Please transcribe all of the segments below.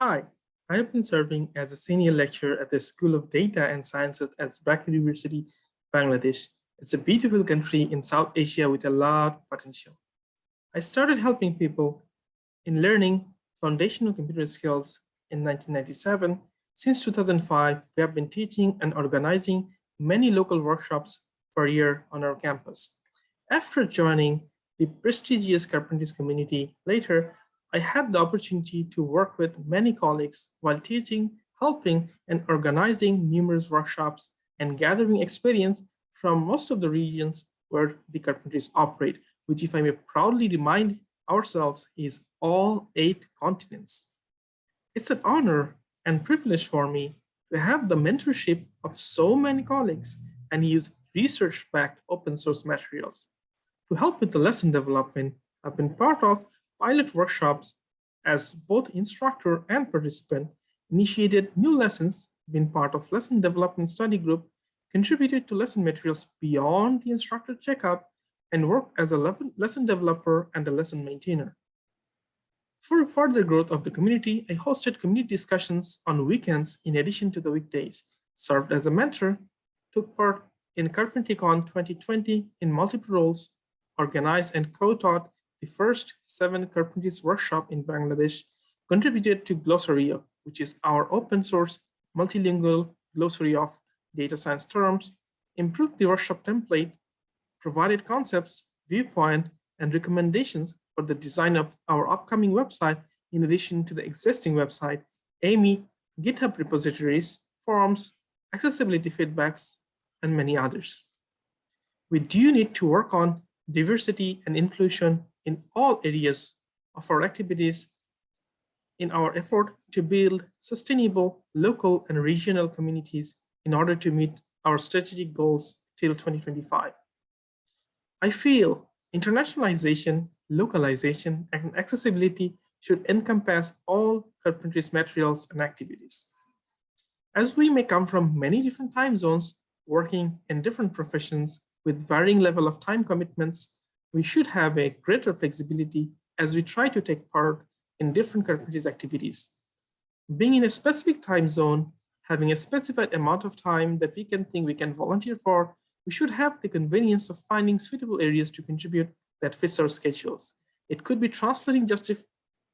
Hi, I have been serving as a senior lecturer at the School of Data and Sciences at Dhaka University, Bangladesh. It's a beautiful country in South Asia with a lot of potential. I started helping people in learning foundational computer skills in 1997. Since 2005, we have been teaching and organizing many local workshops per year on our campus. After joining the prestigious Carpentries community later, I had the opportunity to work with many colleagues while teaching, helping, and organizing numerous workshops and gathering experience from most of the regions where the Carpentries operate, which if I may proudly remind ourselves is all eight continents. It's an honor and privilege for me to have the mentorship of so many colleagues and use research-backed open source materials. To help with the lesson development, I've been part of pilot workshops as both instructor and participant, initiated new lessons, been part of lesson development study group, contributed to lesson materials beyond the instructor checkout, and worked as a lesson developer and a lesson maintainer. For further growth of the community, I hosted community discussions on weekends in addition to the weekdays, served as a mentor, took part in CarpentryCon 2020 in multiple roles, organized and co-taught the first seven Carpentries workshop in Bangladesh contributed to Glosario, which is our open source multilingual glossary of data science terms, improved the workshop template, provided concepts, viewpoint, and recommendations for the design of our upcoming website in addition to the existing website, AMY, GitHub repositories, forums, accessibility feedbacks, and many others. We do need to work on diversity and inclusion in all areas of our activities in our effort to build sustainable local and regional communities in order to meet our strategic goals till 2025. I feel internationalization, localization, and accessibility should encompass all Carpentries materials and activities. As we may come from many different time zones, working in different professions with varying level of time commitments, we should have a greater flexibility as we try to take part in different Carpentries activities. Being in a specific time zone, having a specified amount of time that we can think we can volunteer for, we should have the convenience of finding suitable areas to contribute that fits our schedules. It could be translating just a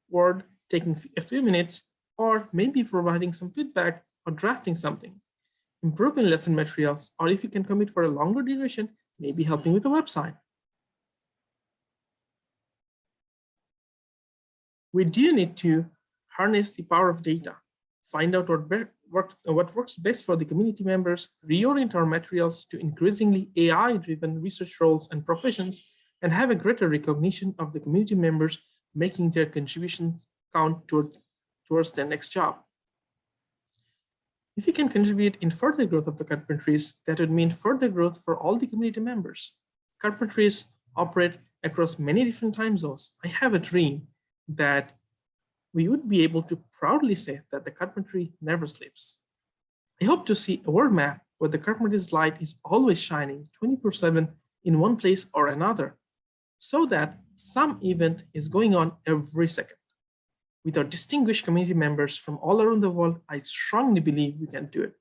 word, taking a few minutes, or maybe providing some feedback or drafting something. Improving lesson materials, or if you can commit for a longer duration, maybe helping with a website. We do need to harness the power of data, find out what, work, what works best for the community members, reorient our materials to increasingly AI-driven research roles and professions, and have a greater recognition of the community members making their contribution count toward, towards their next job. If we can contribute in further growth of the carpentries, that would mean further growth for all the community members. Carpentries operate across many different time zones. I have a dream that we would be able to proudly say that the carpentry never sleeps. I hope to see a world map where the carpentry's light is always shining 24 7 in one place or another, so that some event is going on every second. With our distinguished community members from all around the world, I strongly believe we can do it.